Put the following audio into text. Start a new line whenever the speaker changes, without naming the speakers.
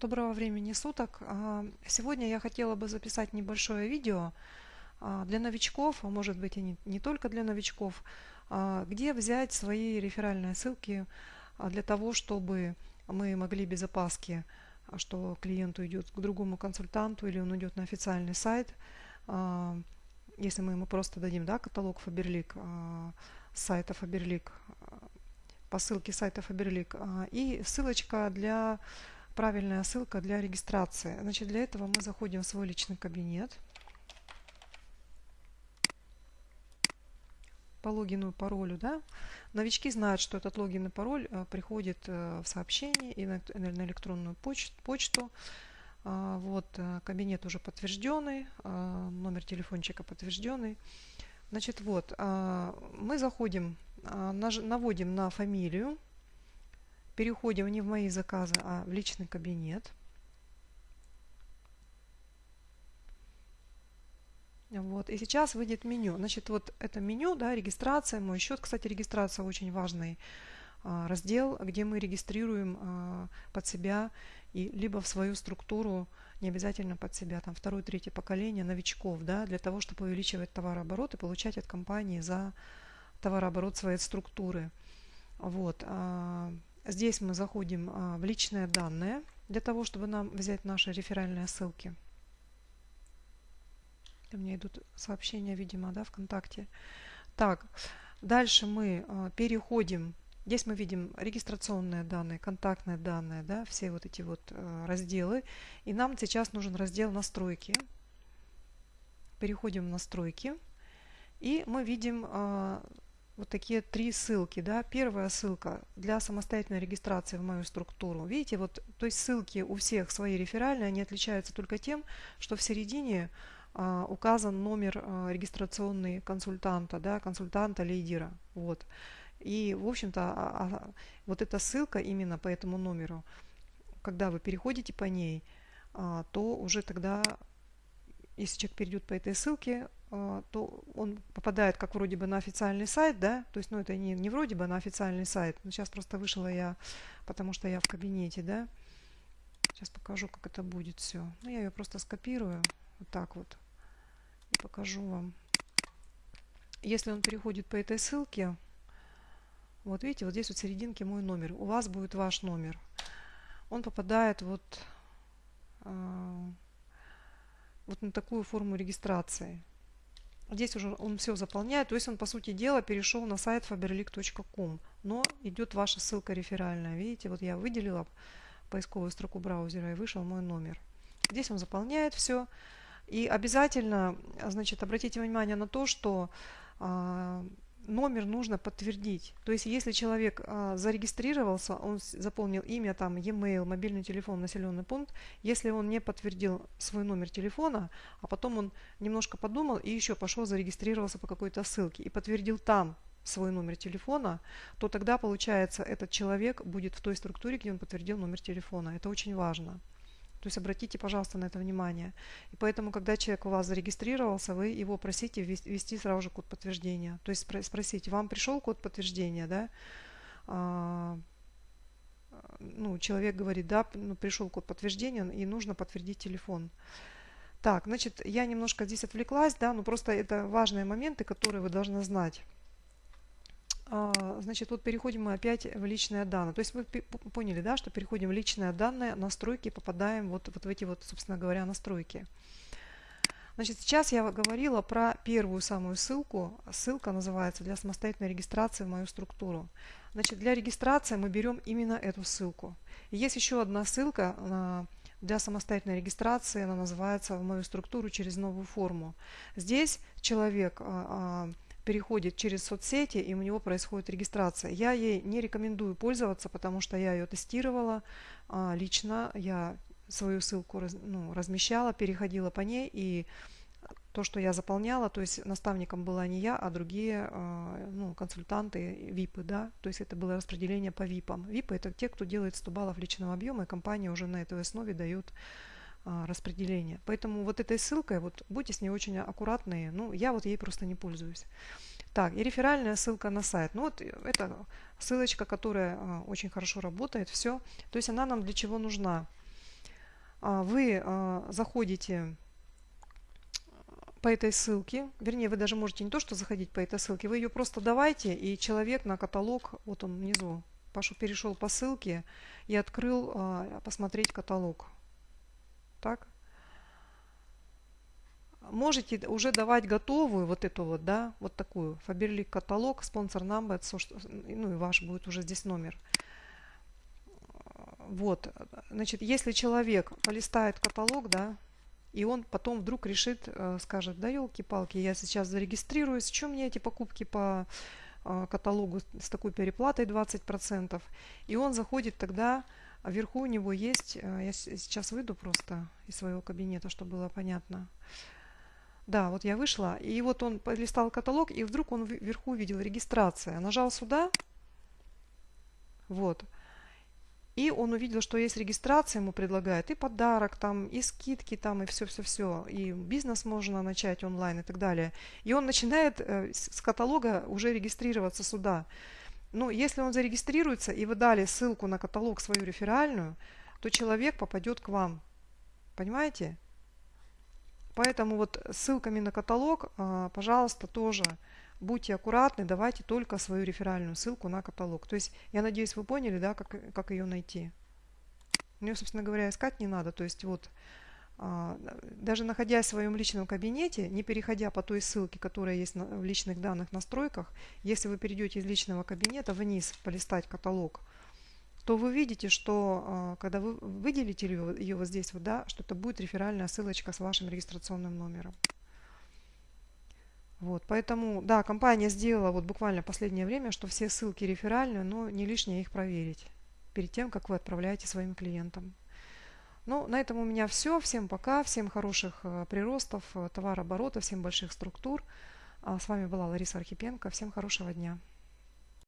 Доброго времени суток. А, сегодня я хотела бы записать небольшое видео а, для новичков, а может быть и не, только для новичков, а, где взять свои реферальные ссылки для того, чтобы мы могли без опаски, что клиент уйдет к другому консультанту или он уйдет на официальный сайт, если мы ему просто дадим да, каталог Faberlic, сайта Faberlic, по ссылке сайта Faberlic, и ссылочка для правильная ссылка для регистрации. Значит, для этого мы заходим в свой личный кабинет. По логину и паролю, да. Новички знают, что этот логин и пароль э, приходит э, в сообщение и на, на электронную почту. А, вот, э, кабинет уже подтвержденный, а, номер телефончика подтвержденный. Значит, вот, а, мы заходим, наводим на фамилию, переходим не в мои заказы, а в личный кабинет. Вот. И сейчас выйдет меню. Значит, вот это меню, да, регистрация, мой счет. Кстати, регистрация очень важный а, раздел, где мы регистрируем а, под себя и либо в свою структуру, не обязательно под себя, там второе, третье поколение новичков, да, для того, чтобы увеличивать товарооборот и получать от компании за товарооборот своей структуры. Вот. А, Здесь мы заходим а, в личные данные для того, чтобы нам взять наши реферальные ссылки. У меня идут сообщения, видимо, да, ВКонтакте. Так, дальше мы а, переходим. Здесь мы видим регистрационные данные, контактные данные, да, все вот эти вот а, разделы. И нам сейчас нужен раздел настройки. Переходим в настройки. И мы видим вот такие три ссылки. Да. Первая ссылка для самостоятельной регистрации в мою структуру. Видите, вот, то есть ссылки у всех свои реферальные, они отличаются только тем, что в середине а, указан номер а, регистрационный консультанта, да, консультанта-лидера. Вот. И, в общем-то, а, а, вот эта ссылка именно по этому номеру, когда вы переходите по ней, а, то уже тогда, если человек перейдет по этой ссылке, а, то он попадает как вроде бы на официальный сайт, да, то есть, ну, это не, не вроде бы на официальный сайт, но сейчас просто вышла я, потому что я в кабинете, да, сейчас покажу, как это будет все. Ну, я ее просто скопирую, вот так вот, и покажу вам. Если он переходит по этой ссылке, вот видите, вот здесь вот в серединке мой номер, у вас будет ваш номер. Он попадает вот, э, вот на такую форму регистрации. Здесь уже он все заполняет, то есть он, по сути дела, перешел на сайт faberlic.com, но идет ваша ссылка реферальная. Видите, вот я выделила поисковую строку браузера и вышел мой номер. Здесь он заполняет все. И обязательно, значит, обратите внимание на то, что а, номер нужно подтвердить. То есть, если человек а, зарегистрировался, он заполнил имя, там, e-mail, мобильный телефон, населенный пункт, если он не подтвердил свой номер телефона, а потом он немножко подумал и еще пошел зарегистрировался по какой-то ссылке и подтвердил там свой номер телефона, то тогда, получается, этот человек будет в той структуре, где он подтвердил номер телефона. Это очень важно. То есть обратите, пожалуйста, на это внимание. И поэтому, когда человек у вас зарегистрировался, вы его просите ввести сразу же код подтверждения. То есть спросите, вам пришел код подтверждения, да? А, ну, человек говорит, да, ну, пришел код подтверждения, и нужно подтвердить телефон. Так, значит, я немножко здесь отвлеклась, да, но просто это важные моменты, которые вы должны знать. А, значит, вот переходим мы опять в личные данные. То есть вы поняли, да, что переходим в личные данные, настройки, попадаем вот, вот в эти вот, собственно говоря, настройки. Значит, сейчас я говорила про первую самую ссылку. Ссылка называется для самостоятельной регистрации в мою структуру. Значит, для регистрации мы берем именно эту ссылку. Есть еще одна ссылка а, для самостоятельной регистрации. Она называется в мою структуру через новую форму. Здесь человек а, переходит через соцсети и у него происходит регистрация. Я ей не рекомендую пользоваться, потому что я ее тестировала а, лично, я свою ссылку ну, размещала, переходила по ней и то, что я заполняла, то есть наставником была не я, а другие а, ну, консультанты, ВИПы, да, то есть это было распределение по ВИПам. ВИПы это те, кто делает 100 баллов личного объема, и компания уже на этой основе дает распределения. Поэтому вот этой ссылкой, вот будьте с ней очень аккуратные. Ну, я вот ей просто не пользуюсь. Так, и реферальная ссылка на сайт. Ну, вот это ссылочка, которая а, очень хорошо работает. Все. То есть она нам для чего нужна? а, вы а, заходите по этой ссылке, вернее, вы даже можете не то, что заходить по этой ссылке, вы ее просто давайте, и человек на каталог, вот он внизу, пошел, перешел по ссылке и открыл а, посмотреть каталог. Так? Можете уже давать готовую вот эту вот, да, вот такую, Faberlic каталог, спонсор number, ну и ваш будет уже здесь номер. Вот, значит, если человек полистает каталог, да, и он потом вдруг решит, э, скажет, да елки-палки, я сейчас зарегистрируюсь, чем мне эти покупки по э, каталогу с такой переплатой 20%. И он заходит тогда, а вверху у него есть, э, я сейчас выйду просто из своего кабинета, чтобы было понятно. Да, вот я вышла, и вот он полистал каталог, и вдруг он вверху увидел регистрация. Нажал сюда, вот, и он увидел, что есть регистрация, ему предлагают и подарок там, и скидки там, и все-все-все. И бизнес можно начать онлайн и так далее. И он начинает э, с каталога уже регистрироваться сюда. Ну, если он зарегистрируется, и вы дали ссылку на каталог свою реферальную, то человек попадет к вам. Понимаете? Поэтому вот ссылками на каталог, э, пожалуйста, тоже будьте аккуратны, давайте только свою реферальную ссылку на каталог. То есть, я надеюсь, вы поняли, да, как, как ее найти. Мне, собственно говоря, искать не надо. То есть, вот, а, даже находясь в своем личном кабинете, не переходя по той ссылке, которая есть в личных данных настройках, если вы перейдете из личного кабинета вниз полистать каталог, то вы видите, что а, когда вы выделите ее вот здесь, вот, да, что это будет реферальная ссылочка с вашим регистрационным номером. Вот, поэтому, да, компания сделала вот буквально последнее время, что все ссылки реферальные, но не лишнее их проверить перед тем, как вы отправляете своим клиентам. Ну, на этом у меня все. Всем пока, всем хороших э, приростов, э, товарооборота, всем больших структур. А с вами была Лариса Архипенко. Всем хорошего дня.